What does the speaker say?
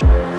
Bye.